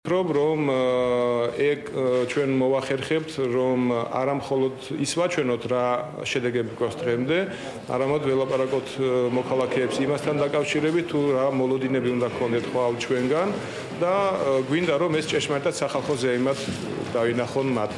ვფიქრობ, რომ ეგ ჩვენ მოვახერხებთ, რომ არა მხოლოდ ის ვაჩვენოთ რა შედეგები გვაქვს დღემდე, არამედ ველაპარაკოთ მოქალაქეებს იმასთან დაკავშირებით, თუ რა მოლოდინები უნდა გქონდეთ ხვალ ჩვენგან და გვინდა რომ ეს ჭეშმარიტად სახალხო ზეიმად დავინახონ მათ.